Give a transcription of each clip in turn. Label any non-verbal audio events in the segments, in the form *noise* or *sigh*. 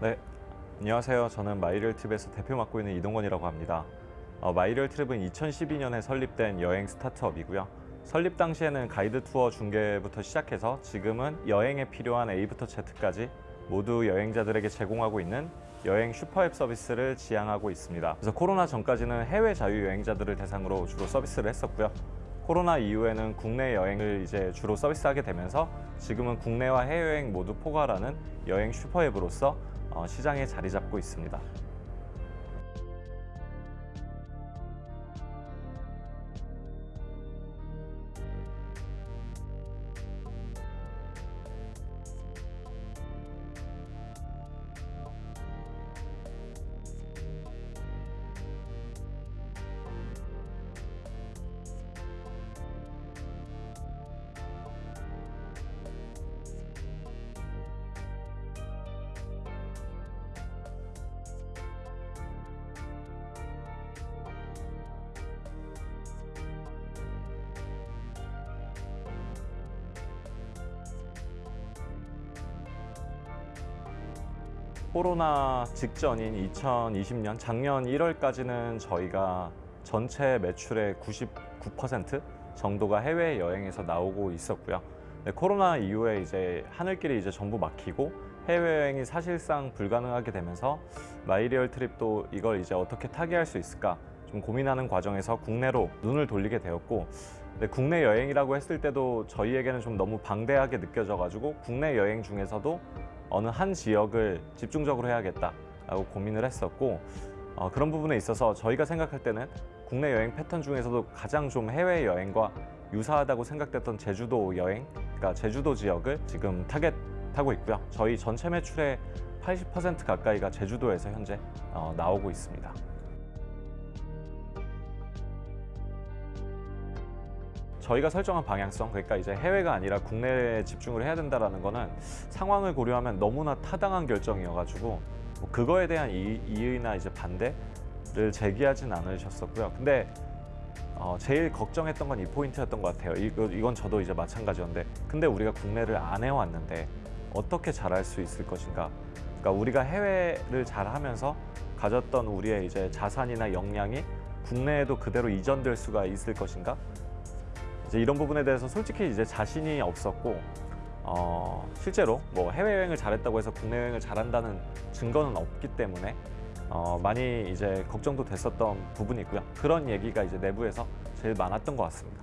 네, 안녕하세요. 저는 마이리얼 트립에서 대표 맡고 있는 이동건이라고 합니다. 어, 마이리얼 트립은 2012년에 설립된 여행 스타트업이고요. 설립 당시에는 가이드 투어 중개부터 시작해서 지금은 여행에 필요한 A부터 Z까지 모두 여행자들에게 제공하고 있는 여행 슈퍼앱 서비스를 지향하고 있습니다. 그래서 코로나 전까지는 해외 자유 여행자들을 대상으로 주로 서비스를 했었고요. 코로나 이후에는 국내 여행을 이제 주로 서비스하게 되면서 지금은 국내와 해외여행 모두 포괄하는 여행 슈퍼앱으로서 어, 시장에 자리 잡고 있습니다. 코로나 직전인 2020년 작년 1월까지는 저희가 전체 매출의 99% 정도가 해외 여행에서 나오고 있었고요. 네, 코로나 이후에 이제 하늘길이 이제 전부 막히고 해외여행이 사실상 불가능하게 되면서 마이리얼 트립도 이걸 이제 어떻게 타개할 수 있을까 좀 고민하는 과정에서 국내로 눈을 돌리게 되었고 근데 국내 여행이라고 했을 때도 저희에게는 좀 너무 방대하게 느껴져 가지고 국내 여행 중에서도 어느 한 지역을 집중적으로 해야겠다라고 고민을 했었고 어, 그런 부분에 있어서 저희가 생각할 때는 국내 여행 패턴 중에서도 가장 좀 해외 여행과 유사하다고 생각됐던 제주도 여행, 그러니까 제주도 지역을 지금 타겟하고 있고요. 저희 전체 매출의 80% 가까이가 제주도에서 현재 어, 나오고 있습니다. 저희가 설정한 방향성, 그러니까 이제 해외가 아니라 국내에 집중을 해야 된다는 거는 상황을 고려하면 너무나 타당한 결정이어가지고 뭐 그거에 대한 이, 이의나 이제 반대를 제기하진 않으셨었고요. 근데 어, 제일 걱정했던 건 이 포인트였던 것 같아요. 이거, 이건 저도 이제 마찬가지였는데 근데 우리가 국내를 안 해왔는데 어떻게 잘할 수 있을 것인가 그러니까 우리가 해외를 잘하면서 가졌던 우리의 이제 자산이나 역량이 국내에도 그대로 이전될 수가 있을 것인가 이제 이런 부분에 대해서 솔직히 이제 자신이 없었고 어, 실제로 뭐 해외여행을 잘했다고 해서 국내 여행을 잘한다는 증거는 없기 때문에 어, 많이 이제 걱정도 됐었던 부분이 있고요. 그런 얘기가 이제 내부에서 제일 많았던 것 같습니다.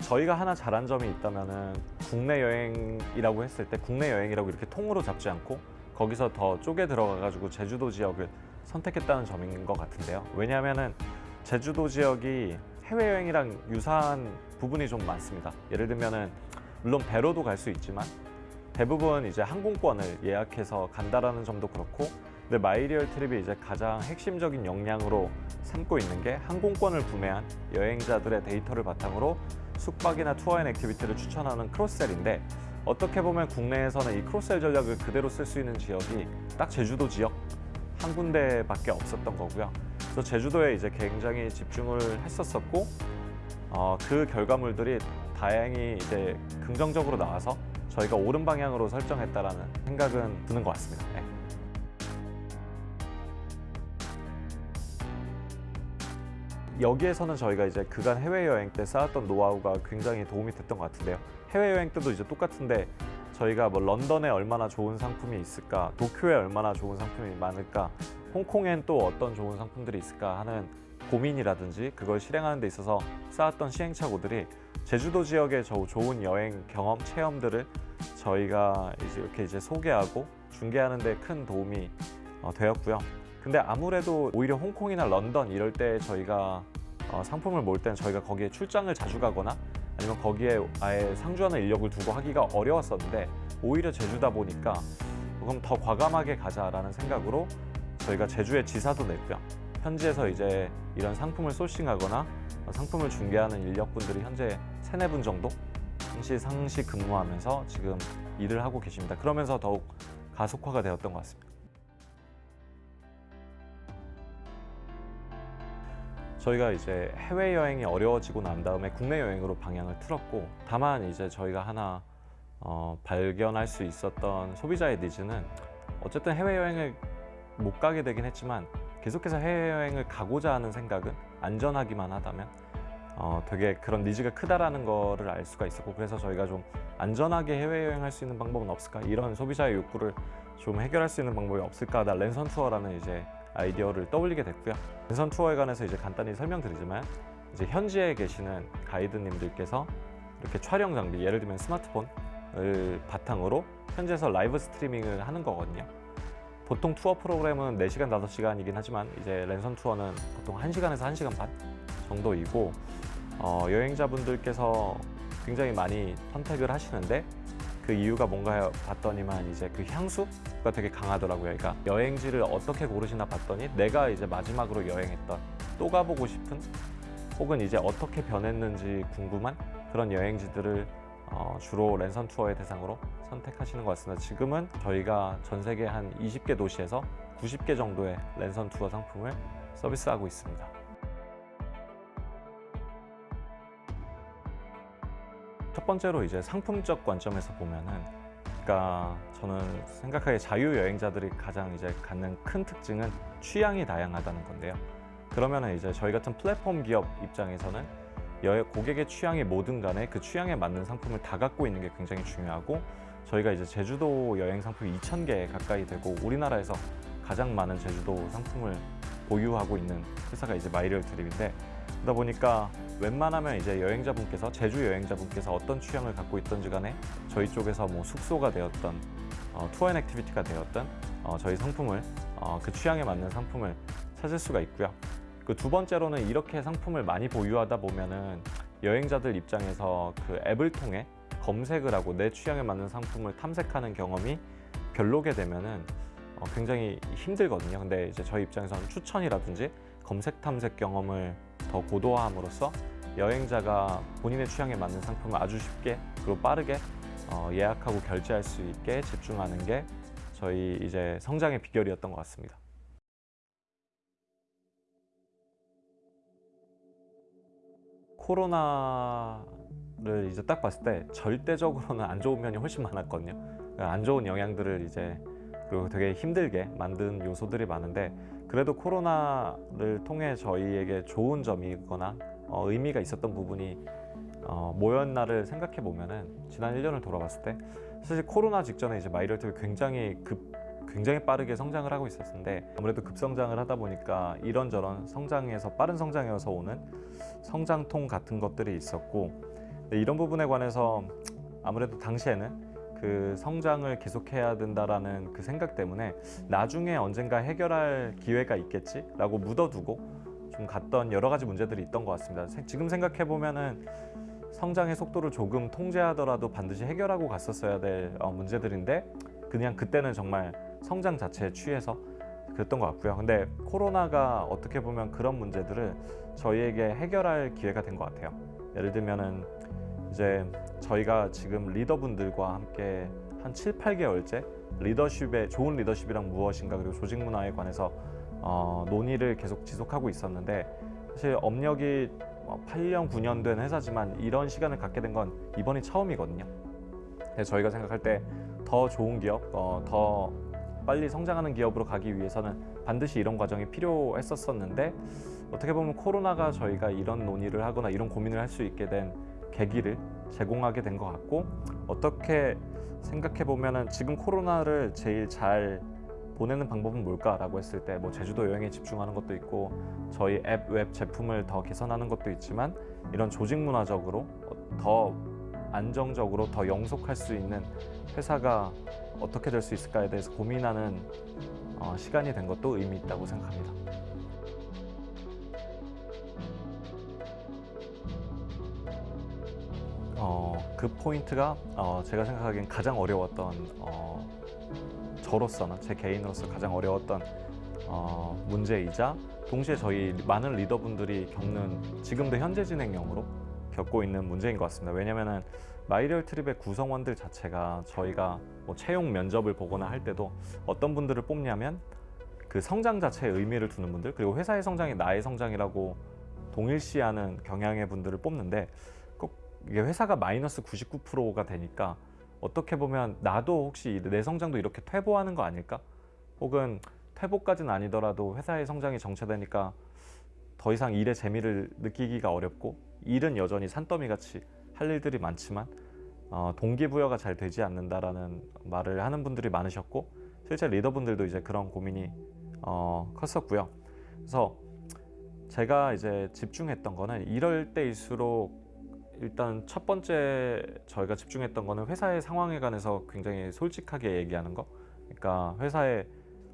저희가 하나 잘한 점이 있다면은 국내 여행이라고 했을 때 국내 여행이라고 이렇게 통으로 잡지 않고 거기서 더 쪼개 들어가 가지고 제주도 지역을 선택했다는 점인 것 같은데요. 왜냐하면은 제주도 지역이 해외여행이랑 유사한 부분이 좀 많습니다. 예를 들면은 물론 배로도 갈 수 있지만 대부분 이제 항공권을 예약해서 간다라는 점도 그렇고 근데 마이리얼 트립이 이제 가장 핵심적인 역량으로 삼고 있는 게 항공권을 구매한 여행자들의 데이터를 바탕으로 숙박이나 tour and activity를 추천하는 cross-sell인데 어떻게 보면 국내에서는 이 크로스셀 전략을 그대로 쓸 수 있는 지역이 딱 제주도 지역 한 군데밖에 없었던 거고요. 그래서 제주도에 이제 굉장히 집중을 했었었고 어, 그 결과물들이 다행히 이제 긍정적으로 나와서 저희가 옳은 방향으로 설정했다라는 생각은 드는 것 같습니다. 네. 여기에서는 저희가 이제 그간 해외여행 때 쌓았던 노하우가 굉장히 도움이 됐던 것 같은데요. 해외여행 때도 이제 똑같은데 저희가 뭐 런던에 얼마나 좋은 상품이 있을까, 도쿄에 얼마나 좋은 상품이 많을까, 홍콩엔 또 어떤 좋은 상품들이 있을까 하는 고민이라든지 그걸 실행하는 데 있어서 쌓았던 시행착오들이 제주도 지역의 저 좋은 여행 경험, 체험들을 저희가 이제 이렇게 이제 소개하고 중개하는 데 큰 도움이 어, 되었고요. 근데 아무래도 오히려 홍콩이나 런던 이럴 때 저희가 어, 상품을 몰 때는 저희가 거기에 출장을 자주 가거나 아니면 거기에 아예 상주하는 인력을 두고 하기가 어려웠었는데 오히려 제주다 보니까 그럼 더 과감하게 가자라는 생각으로 저희가 제주에 지사도 냈고요. 현지에서 이제 이런 상품을 소싱하거나 상품을 중개하는 인력분들이 현재 세네 분 정도 상시 상시 근무하면서 지금 일을 하고 계십니다. 그러면서 더욱 가속화가 되었던 것 같습니다. 저희가 이제 해외 여행이 어려워지고 난 다음에 국내 여행으로 방향을 틀었고 다만 이제 저희가 하나 어, 발견할 수 있었던 소비자의 니즈는 어쨌든 해외 여행을 못 가게 되긴 했지만 계속해서 해외 여행을 가고자 하는 생각은 안전하기만 하다면 어, 되게 그런 니즈가 크다라는 거를 알 수가 있었고 그래서 저희가 좀 안전하게 해외 여행할 수 있는 방법은 없을까? 이런 소비자의 욕구를 좀 해결할 수 있는 방법이 없을까 하다 랜선 투어라는 이제 아이디어를 떠올리게 됐고요. 랜선 투어에 관해서 이제 간단히 설명드리지만 이제 현지에 계시는 가이드님들께서 이렇게 촬영 장비 예를 들면 스마트폰을 바탕으로 현지에서 라이브 스트리밍을 하는 거거든요. 보통 투어 프로그램은 4시간, 5시간이긴 하지만 이제 랜선 투어는 보통 1시간에서 1시간 반 정도이고 어, 여행자분들께서 굉장히 많이 선택을 하시는데 그 이유가 뭔가 봤더니만 이제 그 향수가 되게 강하더라고요. 그러니까 여행지를 어떻게 고르시나 봤더니 내가 이제 마지막으로 여행했던 또 가보고 싶은 혹은 이제 어떻게 변했는지 궁금한 그런 여행지들을 어, 주로 랜선 투어의 대상으로 선택하시는 것 같습니다. 지금은 저희가 전 세계 한 20개 도시에서 90개 정도의 랜선 투어 상품을 서비스하고 있습니다. 첫 번째로 이제 상품적 관점에서 보면은 그러니까 저는 생각하기에 자유 여행자들이 가장 이제 갖는 큰 특징은 취향이 다양하다는 건데요. 그러면은 이제 저희 같은 플랫폼 기업 입장에서는 여 고객의 취향이 뭐든 간에 그 취향에 맞는 상품을 다 갖고 있는 게 굉장히 중요하고 저희가 이제 제주도 여행 상품이 2,000개 가까이 되고 우리나라에서 가장 많은 제주도 상품을 보유하고 있는 회사가 이제 마이리얼 트립인데 그러다 보니까 웬만하면 이제 여행자분께서 제주 여행자분께서 어떤 취향을 갖고 있던지 간에 저희 쪽에서 뭐 숙소가 되었던 어, tour and activity가 되었던 어, 저희 상품을 어, 그 취향에 맞는 상품을 찾을 수가 있고요. 그 두 번째로는 이렇게 상품을 많이 보유하다 보면은 여행자들 입장에서 그 앱을 통해 검색을 하고 내 취향에 맞는 상품을 탐색하는 경험이 별로게 되면은 어, 굉장히 힘들거든요. 근데 이제 저희 입장에서는 추천이라든지 검색 탐색 경험을 더 고도화함으로써 여행자가 본인의 취향에 맞는 상품을 아주 쉽게 그리고 빠르게 어, 예약하고 결제할 수 있게 집중하는 게 저희 이제 성장의 비결이었던 것 같습니다. 코로나를 이제 딱 봤을 때 절대적으로는 안 좋은 면이 훨씬 많았거든요. 그러니까 안 좋은 영향들을 이제 그리고 되게 힘들게 만든 요소들이 많은데 그래도 코로나를 통해 저희에게 좋은 점이거나 어, 의미가 있었던 부분이 어, 뭐였나를 생각해 보면은 지난 1년을 돌아봤을 때 사실 코로나 직전에 이제 마이럴트가 굉장히 급 굉장히 빠르게 성장을 하고 있었는데 아무래도 급성장을 하다 보니까 이런저런 성장에서 빠른 성장에서 오는 성장통 같은 것들이 있었고 이런 부분에 관해서 아무래도 당시에는 그 성장을 계속해야 된다라는 그 생각 때문에 나중에 언젠가 해결할 기회가 있겠지 라고 묻어두고 좀 갔던 여러 가지 문제들이 있던 것 같습니다. 지금 생각해 보면은 성장의 속도를 조금 통제하더라도 반드시 해결하고 갔었어야 될 어, 문제들인데 그냥 그때는 정말 성장 자체에 취해서 그랬던 것 같고요. 근데 코로나가 어떻게 보면 그런 문제들을 저희에게 해결할 기회가 된 것 같아요. 예를 들면은 이제 저희가 지금 리더분들과 함께 한 7, 8개월째 리더십의 좋은 리더십이란 무엇인가 그리고 조직 문화에 관해서 어, 논의를 계속 지속하고 있었는데 사실 업력이 8년, 9년 된 회사지만 이런 시간을 갖게 된 건 이번이 처음이거든요. 그래서 저희가 생각할 때 더 좋은 기업, 어, 더 빨리 성장하는 기업으로 가기 위해서는 반드시 이런 과정이 필요했었었는데 어떻게 보면 코로나가 저희가 이런 논의를 하거나 이런 고민을 할 수 있게 된 계기를 제공하게 된 것 같고 어떻게 생각해 보면은 지금 코로나를 제일 잘 보내는 방법은 뭘까라고 했을 때 뭐 제주도 여행에 집중하는 것도 있고 저희 앱 웹 제품을 더 개선하는 것도 있지만 이런 조직 문화적으로 더 안정적으로 더 영속할 수 있는 회사가 어떻게 될 수 있을까에 대해서 고민하는 어, 시간이 된 것도 의미 있다고 생각합니다. 그 포인트가 어, 제가 생각하기엔 가장 어려웠던 어, 저로서는 제 개인으로서 가장 어려웠던 어, 문제이자 동시에 저희 많은 리더분들이 겪는 지금도 현재 진행형으로 겪고 있는 문제인 것 같습니다. 왜냐하면 마이리얼 트립의 구성원들 자체가 저희가 뭐 채용 면접을 보거나 할 때도 어떤 분들을 뽑냐면 그 성장 자체에 의미를 두는 분들 그리고 회사의 성장이 나의 성장이라고 동일시하는 경향의 분들을 뽑는데 꼭 이게 회사가 마이너스 99%가 되니까 어떻게 보면 나도 혹시 내 성장도 이렇게 퇴보하는 거 아닐까? 혹은 퇴보까지는 아니더라도 회사의 성장이 정체되니까 더 이상 일의 재미를 느끼기가 어렵고 일은 여전히 산더미 같이 할 일들이 많지만 어, 동기부여가 잘 되지 않는다라는 말을 하는 분들이 많으셨고 실제 리더분들도 이제 그런 고민이 어, 컸었고요. 그래서 제가 이제 집중했던 거는 이럴 때일수록 일단 첫 번째 저희가 집중했던 거는 회사의 상황에 관해서 굉장히 솔직하게 얘기하는 거. 그러니까 회사의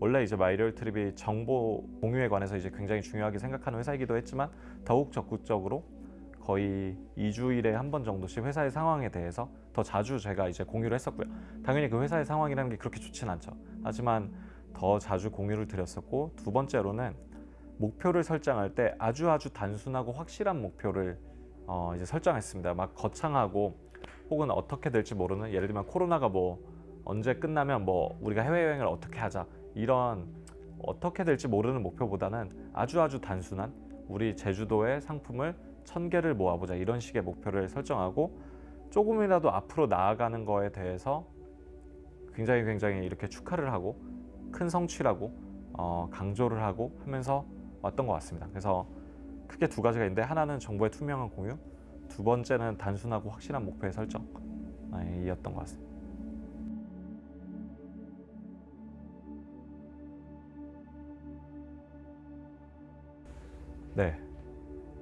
원래 이제 마이리얼 트립이 정보 공유에 관해서 이제 굉장히 중요하게 생각하는 회사이기도 했지만 더욱 적극적으로 거의 2주일에 한 번 정도씩 회사의 상황에 대해서 더 자주 제가 이제 공유를 했었고요. 당연히 그 회사의 상황이라는 게 그렇게 좋진 않죠. 하지만 더 자주 공유를 드렸었고 두 번째로는 목표를 설정할 때 아주 아주 단순하고 확실한 목표를 어 이제 설정했습니다. 막 거창하고 혹은 어떻게 될지 모르는 예를 들면 코로나가 뭐 언제 끝나면 뭐 우리가 해외여행을 어떻게 하자 이런 어떻게 될지 모르는 목표보다는 아주 아주 단순한 우리 제주도의 상품을 천 개를 모아보자 이런 식의 목표를 설정하고 조금이라도 앞으로 나아가는 거에 대해서 굉장히 굉장히 이렇게 축하를 하고 큰 성취라고 어, 강조를 하고 하면서 왔던 것 같습니다. 그래서 크게 두 가지가 있는데 하나는 정보의 투명한 공유, 두 번째는 단순하고 확실한 목표의 설정 이었던 것 같습니다. 네,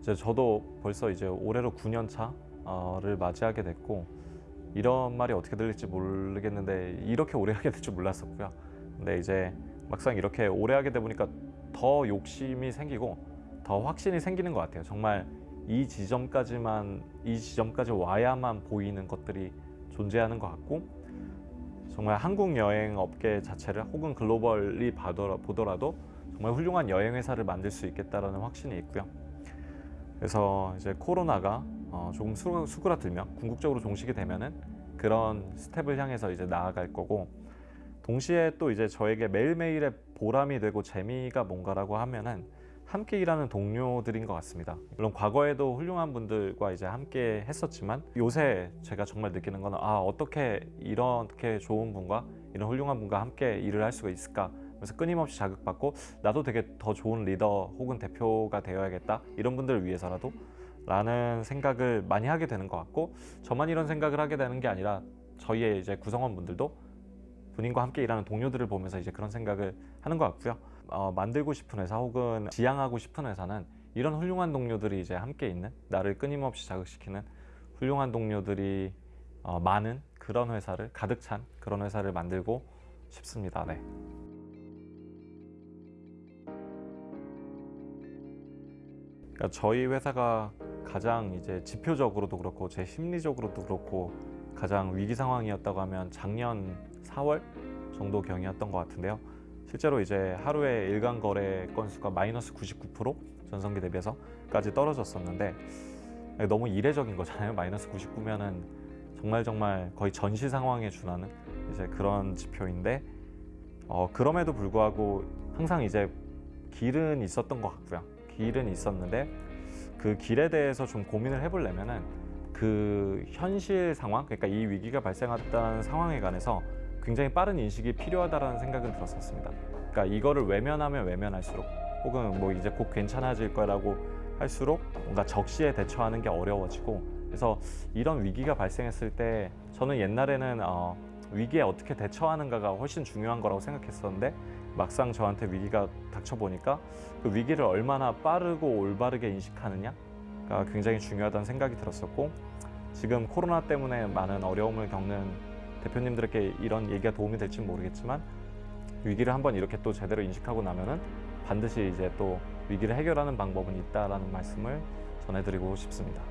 이제 저도 벌써 이제 올해로 9년 차를 맞이하게 됐고 이런 말이 어떻게 들릴지 모르겠는데 이렇게 오래 하게 될 줄 몰랐었고요. 근데 이제 막상 이렇게 오래 하게 돼 보니까 더 욕심이 생기고 더 확신이 생기는 것 같아요. 정말 이 지점까지만 이 지점까지 와야만 보이는 것들이 존재하는 것 같고 정말 한국 여행 업계 자체를 혹은 글로벌리 보더라도 정말 훌륭한 여행 회사를 만들 수 있겠다라는 확신이 있고요. 그래서 이제 코로나가 어 조금 수그라들면 궁극적으로 종식이 되면은 그런 스텝을 향해서 이제 나아갈 거고 동시에 또 이제 저에게 매일매일의 보람이 되고 재미가 뭔가라고 하면은 함께 일하는 동료들인 것 같습니다. 물론 과거에도 훌륭한 분들과 이제 함께 했었지만 요새 제가 정말 느끼는 거는 아 어떻게 이렇게 좋은 분과 이런 훌륭한 분과 함께 일을 할 수가 있을까 그래서 끊임없이 자극받고 나도 되게 더 좋은 리더 혹은 대표가 되어야겠다 이런 분들을 위해서라도 라는 생각을 많이 하게 되는 것 같고 저만 이런 생각을 하게 되는 게 아니라 저희의 이제 구성원분들도 본인과 함께 일하는 동료들을 보면서 이제 그런 생각을 하는 것 같고요. 어, 만들고 싶은 회사 혹은 지향하고 싶은 회사는 이런 훌륭한 동료들이 이제 함께 있는 나를 끊임없이 자극시키는 훌륭한 동료들이 어, 많은 그런 회사를 가득 찬 그런 회사를 만들고 싶습니다. 네. 그러니까 저희 회사가 가장 이제 지표적으로도 그렇고 제 심리적으로도 그렇고 가장 위기 상황이었다고 하면 작년 4월 정도 경이었던 것 같은데요. 실제로 이제 하루에 일간 거래 건수가 마이너스 99% 전성기 대비해서까지 떨어졌었는데 너무 이례적인 거잖아요. *laughs* 마이너스 99면은 정말 정말 거의 전시 상황에 준하는 이제 그런 지표인데 어, 그럼에도 불구하고 항상 이제 길은 있었던 것 같고요. 길은 있었는데 그 길에 대해서 좀 고민을 해보려면은 그 현실 상황, 그러니까 이 위기가 발생했다는 상황에 관해서 굉장히 빠른 인식이 필요하다라는 생각은 들었었습니다. 그러니까 이거를 외면하면 외면할수록 혹은 뭐 이제 곧 괜찮아질 거라고 할수록 뭔가 적시에 대처하는 게 어려워지고 그래서 이런 위기가 발생했을 때 저는 옛날에는 어, 위기에 어떻게 대처하는가가 훨씬 중요한 거라고 생각했었는데 막상 저한테 위기가 닥쳐 보니까 그 위기를 얼마나 빠르고 올바르게 인식하느냐가 굉장히 중요하다는 생각이 들었었고 지금 코로나 때문에 많은 어려움을 겪는 대표님들에게 이런 얘기가 도움이 될지 모르겠지만 위기를 한번 이렇게 또 제대로 인식하고 나면은 반드시 이제 또 위기를 해결하는 방법은 있다라는 말씀을 전해드리고 싶습니다.